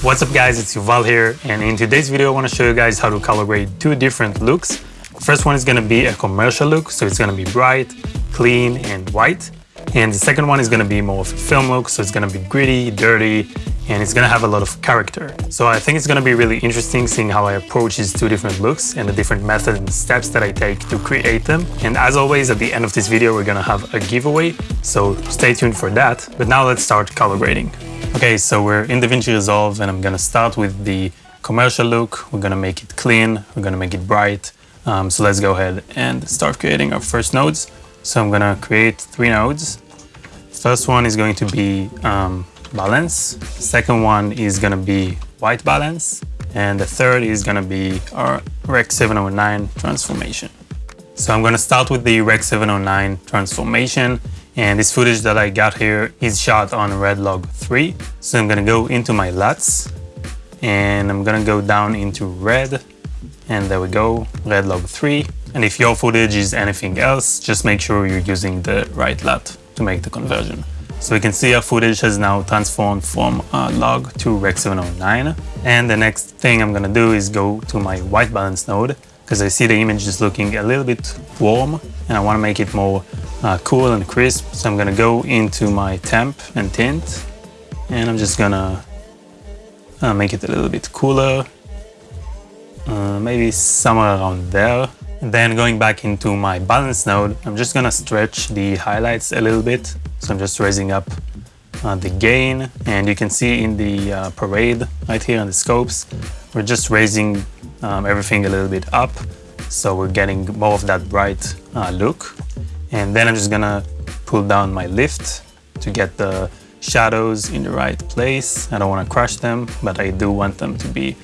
What's up guys, it's Yuval here and in today's video I want to show you guys how to color grade two different looks. First one is going to be a commercial look, so it's going to be bright, clean and white. And the second one is going to be more of a film look, so it's going to be gritty, dirty, and it's going to have a lot of character. So I think it's going to be really interesting seeing how I approach these two different looks and the different methods and steps that I take to create them. And as always, at the end of this video, we're going to have a giveaway, so stay tuned for that. But now let's start color grading. Okay, so we're in DaVinci Resolve and I'm gonna start with the commercial look. We're gonna make it clean, we're gonna make it bright. Um, so let's go ahead and start creating our first nodes. So I'm gonna create three nodes. First one is going to be um, balance. Second one is gonna be white balance. And the third is gonna be our Rec 709 transformation. So I'm gonna start with the Rec 709 transformation and this footage that I got here is shot on Red Log 3. So I'm gonna go into my LUTs and I'm gonna go down into red and there we go, Red Log 3. And if your footage is anything else, just make sure you're using the right LUT to make the conversion. So we can see our footage has now transformed from uh, log to Rec 709. And the next thing I'm gonna do is go to my white balance node because I see the image is looking a little bit warm and I want to make it more uh, cool and crisp. So I'm to go into my temp and tint and I'm just to uh, make it a little bit cooler, uh, maybe somewhere around there. And then going back into my balance node, I'm just to stretch the highlights a little bit. So I'm just raising up uh, the gain and you can see in the uh, parade right here on the scopes, we're just raising um, everything a little bit up. So we're getting more of that bright uh, look. And then I'm just gonna pull down my lift to get the shadows in the right place. I don't wanna crush them, but I do want them to be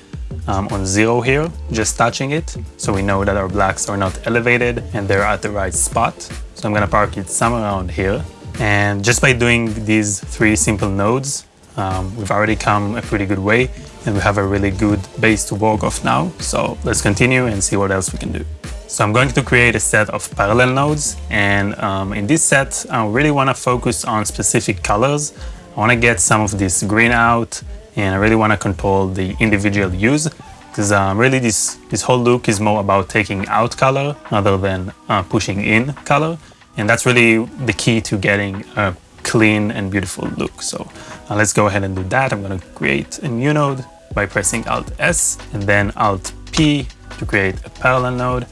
um, on zero here, just touching it. So we know that our blacks are not elevated and they're at the right spot. So I'm gonna park it somewhere around here. And just by doing these three simple nodes, um, we've already come a pretty good way and we have a really good base to work off now. So let's continue and see what else we can do. So I'm going to create a set of parallel nodes and um, in this set I really want to focus on specific colors. I want to get some of this green out and I really want to control the individual hues because um, really this, this whole look is more about taking out color rather than uh, pushing in color and that's really the key to getting a clean and beautiful look. So uh, let's go ahead and do that. I'm going to create a new node by pressing Alt S and then Alt P to create a parallel node.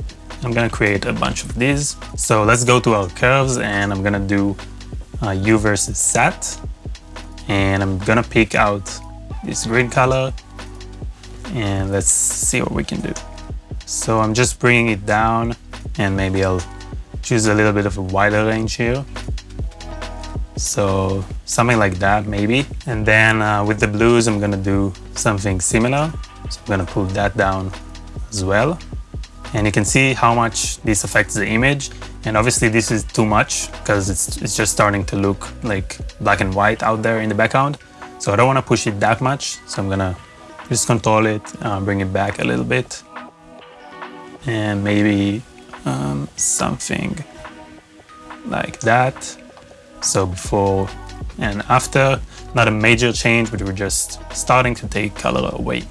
I'm to create a bunch of these. So let's go to our curves and I'm to do uh, Hue versus sat. And I'm to pick out this green color and let's see what we can do. So I'm just bringing it down and maybe I'll choose a little bit of a wider range here. So something like that maybe. And then uh, with the blues, I'm gonna do something similar. So I'm gonna pull that down as well. And you can see how much this affects the image. And obviously this is too much because it's, it's just starting to look like black and white out there in the background. So I don't wanna push it that much. So I'm gonna just control it, uh, bring it back a little bit. And maybe um, something like that. So before and after, not a major change, but we're just starting to take color away.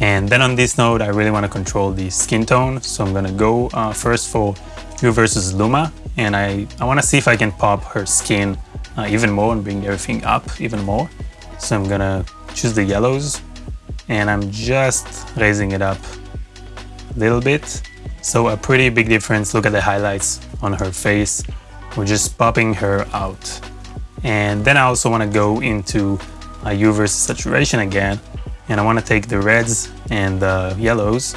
And then on this node, I really want to control the skin tone. So I'm going to go uh, first for Hue versus Luma. And I, I want to see if I can pop her skin uh, even more and bring everything up even more. So I'm going to choose the yellows and I'm just raising it up a little bit so a pretty big difference. Look at the highlights on her face. We're just popping her out. And then I also want to go into a hue versus saturation again. And I want to take the reds and the yellows.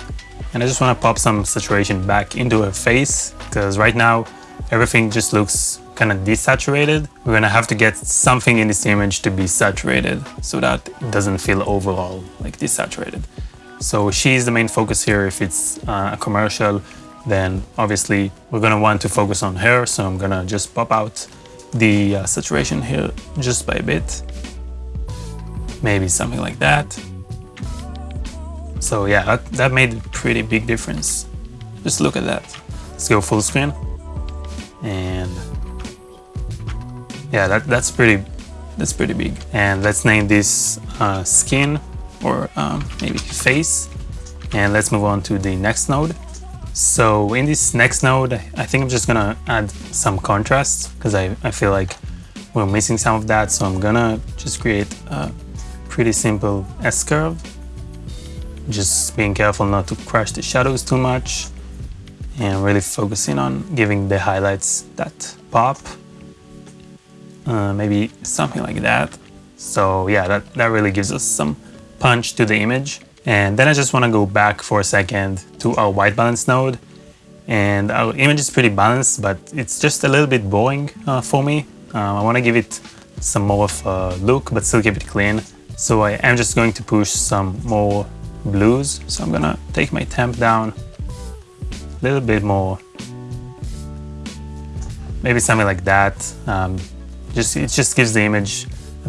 And I just want to pop some saturation back into her face because right now everything just looks kind of desaturated. We're going to have to get something in this image to be saturated so that it doesn't feel overall like desaturated. So she's the main focus here. If it's uh, a commercial, then obviously we're gonna want to focus on her. So I'm gonna just pop out the uh, saturation here just by a bit. Maybe something like that. So yeah, that, that made a pretty big difference. Just look at that. Let's go full screen. And yeah, that, that's pretty that's pretty big. And let's name this uh, skin or um, maybe face. And let's move on to the next node. So in this next node, I think I'm just gonna add some contrast because I, I feel like we're missing some of that. So I'm gonna just create a pretty simple S-curve. Just being careful not to crush the shadows too much and really focusing on giving the highlights that pop. Uh, maybe something like that. So yeah, that, that really gives us some punch to the image. And then I just want to go back for a second to our white balance node. And our image is pretty balanced, but it's just a little bit boring uh, for me. Um, I want to give it some more of a look, but still keep it clean. So I am just going to push some more blues. So I'm gonna take my temp down a little bit more. Maybe something like that. Um, just It just gives the image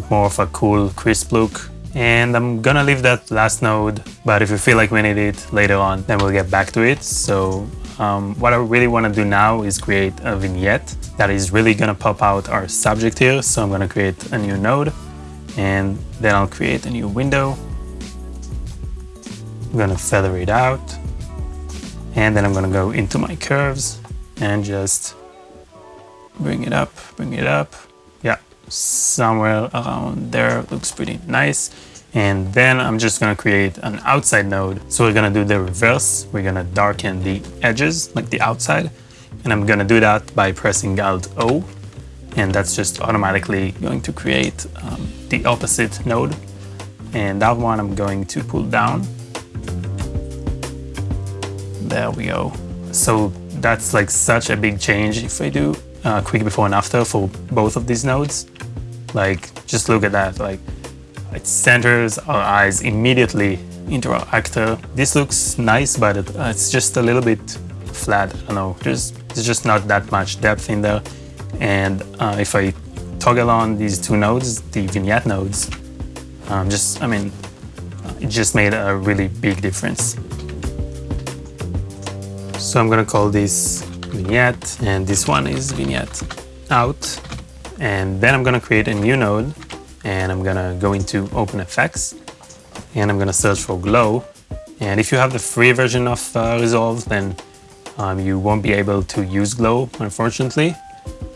more of a cool, crisp look. And I'm gonna leave that last node, but if you feel like we need it later on, then we'll get back to it. So um, what I really wanna do now is create a vignette that is really gonna pop out our subject here. So I'm gonna create a new node and then I'll create a new window. I'm gonna feather it out and then I'm gonna go into my curves and just bring it up, bring it up. Yeah, somewhere around there looks pretty nice. And then I'm just gonna create an outside node. So we're gonna do the reverse. We're gonna darken the edges, like the outside. And I'm gonna do that by pressing Alt O. And that's just automatically going to create um, the opposite node. And that one I'm going to pull down. There we go. So that's like such a big change if I do uh, quick before and after for both of these nodes. Like, just look at that. Like, it centers our eyes immediately into our actor. This looks nice, but it, uh, it's just a little bit flat. I don't know. There's, there's just not that much depth in there. And uh, if I toggle on these two nodes, the vignette nodes, um, just, I mean, it just made a really big difference. So I'm gonna call this vignette, and this one is vignette out. And then I'm gonna create a new node, and I'm gonna go into OpenFX, and I'm gonna search for glow. And if you have the free version of uh, Resolve, then um, you won't be able to use glow, unfortunately.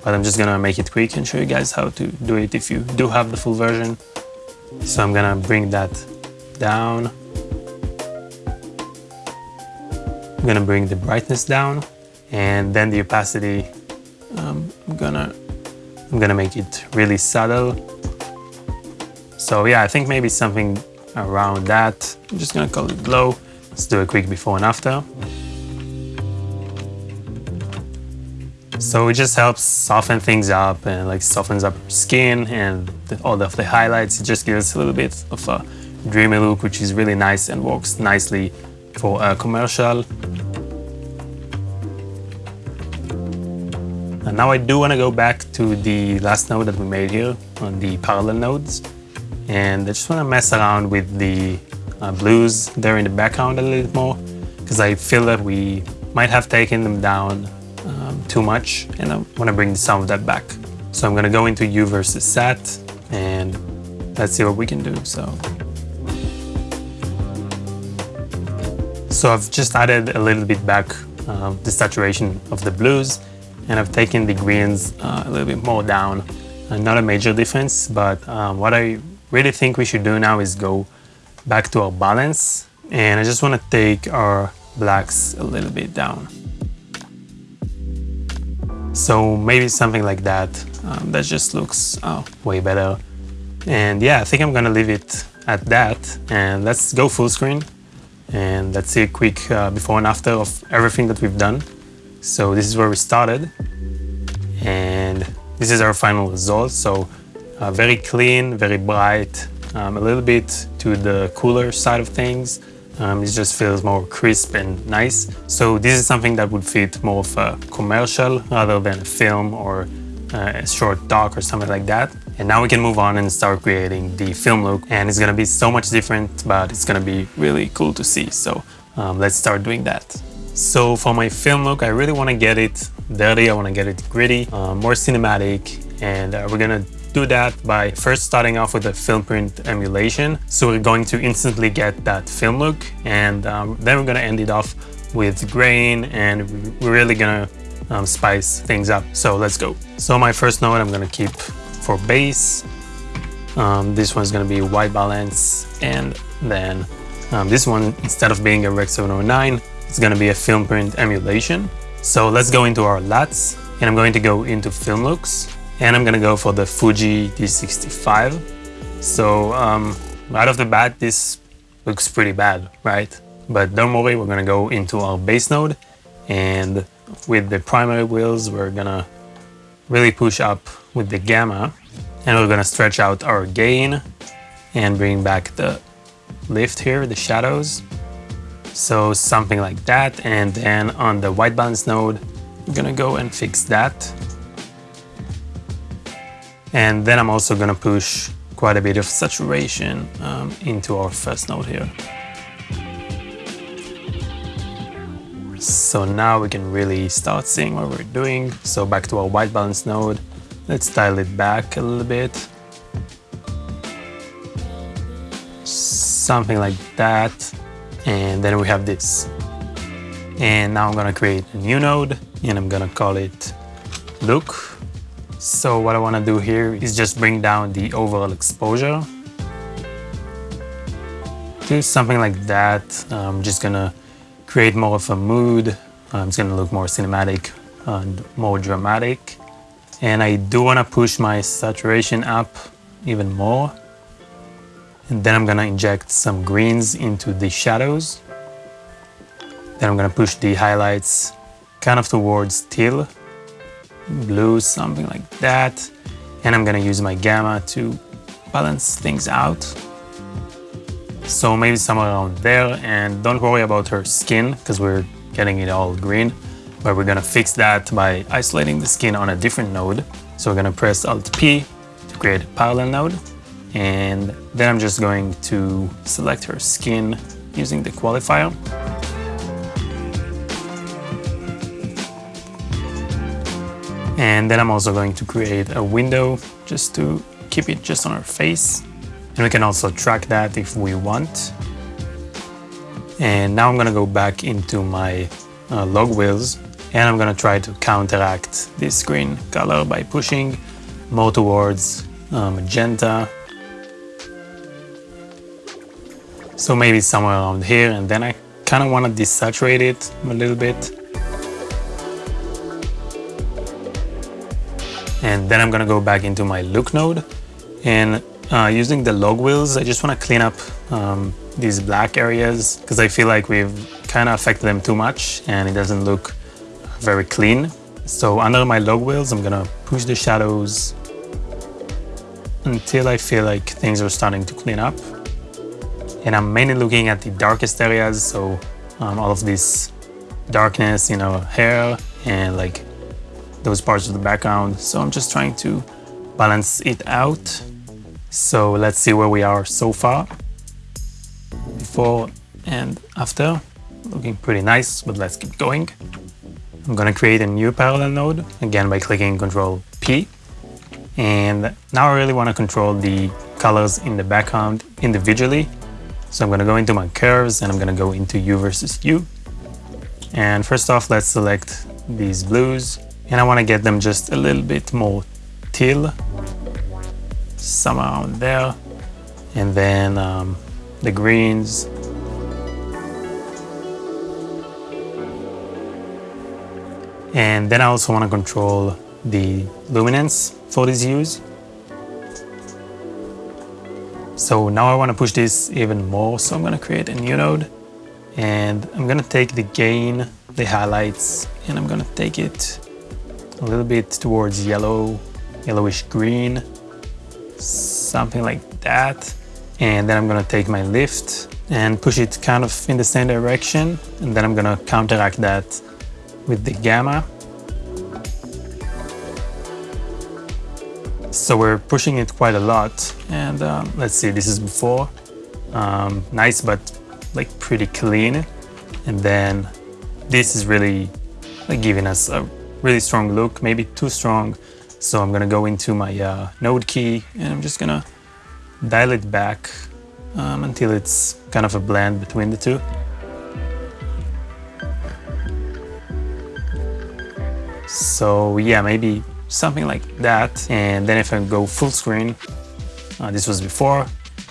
But I'm just gonna make it quick and show you guys how to do it if you do have the full version. So I'm gonna bring that down. I'm gonna bring the brightness down and then the opacity, um, I'm gonna I'm gonna make it really subtle. So yeah, I think maybe something around that. I'm just gonna call it glow. Let's do a quick before and after. So it just helps soften things up and like softens up skin and the, all of the highlights. It just gives a little bit of a dreamy look, which is really nice and works nicely for a commercial. And now I do want to go back to the last node that we made here on the parallel nodes. And I just want to mess around with the uh, blues there in the background a little bit more because I feel that we might have taken them down um, too much and I want to bring some of that back. So I'm going to go into Hue versus Sat and let's see what we can do. So, so I've just added a little bit back um, the saturation of the blues and I've taken the greens uh, a little bit more down. Uh, not a major difference, but um, what I really think we should do now is go back to our balance and I just want to take our blacks a little bit down. So maybe something like that, um, that just looks uh, way better. And yeah, I think I'm gonna leave it at that and let's go full screen and let's see a quick uh, before and after of everything that we've done. So this is where we started and this is our final result. So uh, very clean, very bright, um, a little bit to the cooler side of things. Um, it just feels more crisp and nice. So this is something that would fit more of a commercial rather than a film or uh, a short doc or something like that. And now we can move on and start creating the film look. And it's gonna be so much different, but it's gonna be really cool to see. So um, let's start doing that. So for my film look, I really want to get it dirty. I want to get it gritty, uh, more cinematic, and uh, we're gonna do that by first starting off with a film print emulation. So we're going to instantly get that film look and um, then we're gonna end it off with grain and we're really gonna um, spice things up. So let's go. So my first note I'm gonna keep for base. Um, this one's gonna be white balance and then um, this one, instead of being a Rec 709, it's gonna be a film print emulation. So let's go into our LUTs and I'm going to go into film looks and I'm gonna go for the Fuji D65. So um, right off the bat, this looks pretty bad, right? But don't worry, we're gonna go into our base node and with the primary wheels, we're gonna really push up with the gamma and we're gonna stretch out our gain and bring back the lift here, the shadows. So something like that. And then on the white balance node, I'm gonna go and fix that. And then I'm also gonna push quite a bit of saturation um, into our first node here. So now we can really start seeing what we're doing. So back to our white balance node, let's dial it back a little bit. Something like that. And then we have this. And now I'm gonna create a new node and I'm gonna call it look. So what I wanna do here is just bring down the overall exposure. Do something like that. I'm just gonna create more of a mood. Um, it's gonna look more cinematic and more dramatic. And I do wanna push my saturation up even more. And then I'm gonna inject some greens into the shadows. Then I'm gonna push the highlights kind of towards teal, blue, something like that. And I'm gonna use my gamma to balance things out. So maybe somewhere around there. And don't worry about her skin because we're getting it all green. But we're gonna fix that by isolating the skin on a different node. So we're gonna press Alt P to create a parallel node. And then I'm just going to select her skin using the qualifier. And then I'm also going to create a window just to keep it just on her face. And we can also track that if we want. And now I'm gonna go back into my uh, log wheels and I'm gonna try to counteract this green color by pushing more towards uh, magenta. So maybe somewhere around here and then I kind of want to desaturate it a little bit. And then I'm gonna go back into my look node and uh, using the log wheels, I just want to clean up um, these black areas because I feel like we've kind of affected them too much and it doesn't look very clean. So under my log wheels, I'm gonna push the shadows until I feel like things are starting to clean up. And I'm mainly looking at the darkest areas, so um, all of this darkness, you know, hair and like those parts of the background. So I'm just trying to balance it out so let's see where we are so far. Before and after. Looking pretty nice, but let's keep going. I'm gonna create a new parallel node, again by clicking Control P. And now I really wanna control the colors in the background individually. So I'm gonna go into my curves and I'm gonna go into Hue versus Hue. And first off, let's select these blues. And I wanna get them just a little bit more teal around there. And then um, the greens. And then I also want to control the luminance for these hues. So now I want to push this even more. So I'm going to create a new node and I'm going to take the gain, the highlights, and I'm going to take it a little bit towards yellow, yellowish green something like that. And then I'm gonna take my lift and push it kind of in the same direction. And then I'm gonna counteract that with the gamma. So we're pushing it quite a lot. And um, let's see, this is before. Um, nice, but like pretty clean. And then this is really like giving us a really strong look, maybe too strong. So I'm gonna go into my uh, node key and I'm just gonna dial it back um, until it's kind of a blend between the two. So yeah, maybe something like that. And then if I go full screen, uh, this was before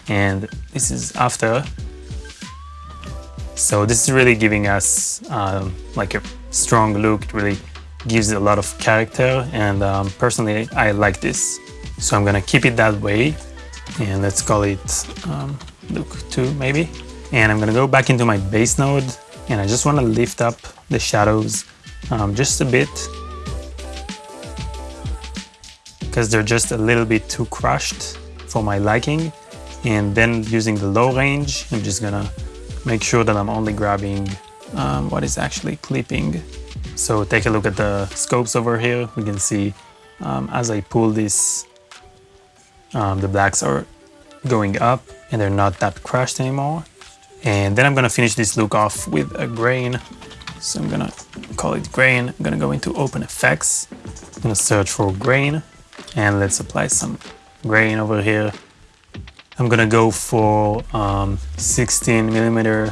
and this is after. So this is really giving us um, like a strong look. It really gives a lot of character and um, personally I like this. So I'm gonna keep it that way and let's call it um, look 2 maybe. And I'm gonna go back into my base node and I just wanna lift up the shadows um, just a bit because they're just a little bit too crushed for my liking. And then using the low range, I'm just gonna make sure that I'm only grabbing um, what is actually clipping. So take a look at the scopes over here. We can see um, as I pull this, um, the blacks are going up and they're not that crushed anymore. And then I'm gonna finish this look off with a grain. So I'm gonna call it grain. I'm gonna go into OpenFX. I'm gonna search for grain and let's apply some grain over here. I'm gonna go for um, 16 millimeter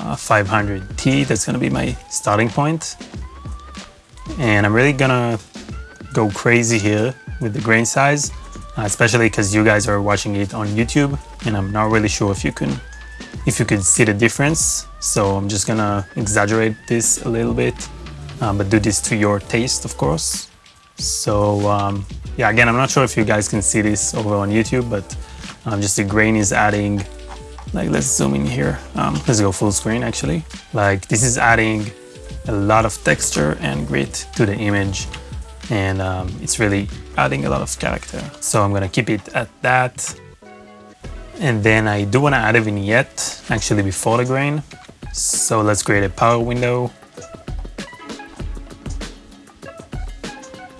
uh, 500T. That's gonna be my starting point. And I'm really gonna go crazy here with the grain size, uh, especially because you guys are watching it on YouTube and I'm not really sure if you can if you could see the difference. So I'm just gonna exaggerate this a little bit, um, but do this to your taste, of course. So um, yeah, again, I'm not sure if you guys can see this over on YouTube, but um, just the grain is adding, like let's zoom in here. Um, let's go full screen actually. Like this is adding a lot of texture and grit to the image and um, it's really adding a lot of character. So I'm gonna keep it at that. And then I do wanna add a vignette actually before the grain. So let's create a power window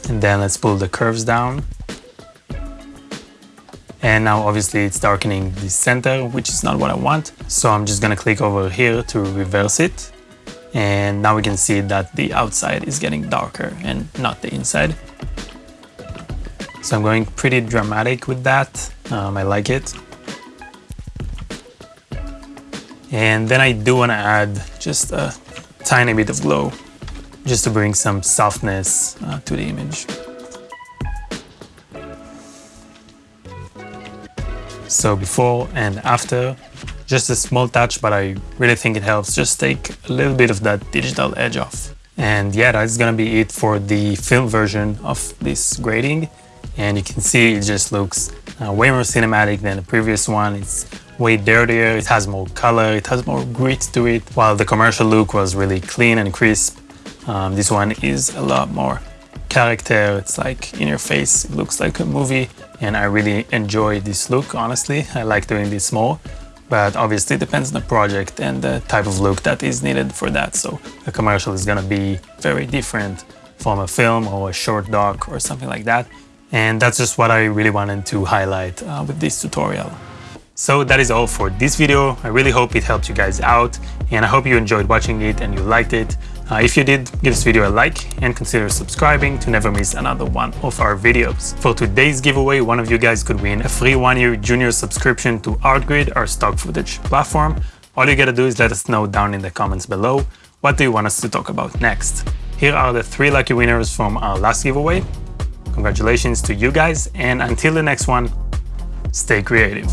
And then let's pull the curves down. And now obviously it's darkening the center, which is not what I want. So I'm just gonna click over here to reverse it. And now we can see that the outside is getting darker and not the inside. So I'm going pretty dramatic with that. Um, I like it. And then I do want to add just a tiny bit of glow just to bring some softness uh, to the image. So before and after, just a small touch, but I really think it helps just take a little bit of that digital edge off. And yeah, that's gonna be it for the film version of this grading. And you can see it just looks uh, way more cinematic than the previous one. It's way dirtier, it has more color, it has more grit to it, while the commercial look was really clean and crisp. Um, this one is a lot more character. It's like in your face. It looks like a movie and I really enjoy this look, honestly. I like doing this more, but obviously it depends on the project and the type of look that is needed for that. So a commercial is gonna be very different from a film or a short doc or something like that. And that's just what I really wanted to highlight uh, with this tutorial. So that is all for this video. I really hope it helped you guys out and I hope you enjoyed watching it and you liked it. Uh, if you did, give this video a like and consider subscribing to never miss another one of our videos. For today's giveaway, one of you guys could win a free one-year junior subscription to ArtGrid, our stock footage platform. All you gotta do is let us know down in the comments below what do you want us to talk about next. Here are the three lucky winners from our last giveaway. Congratulations to you guys and until the next one, stay creative.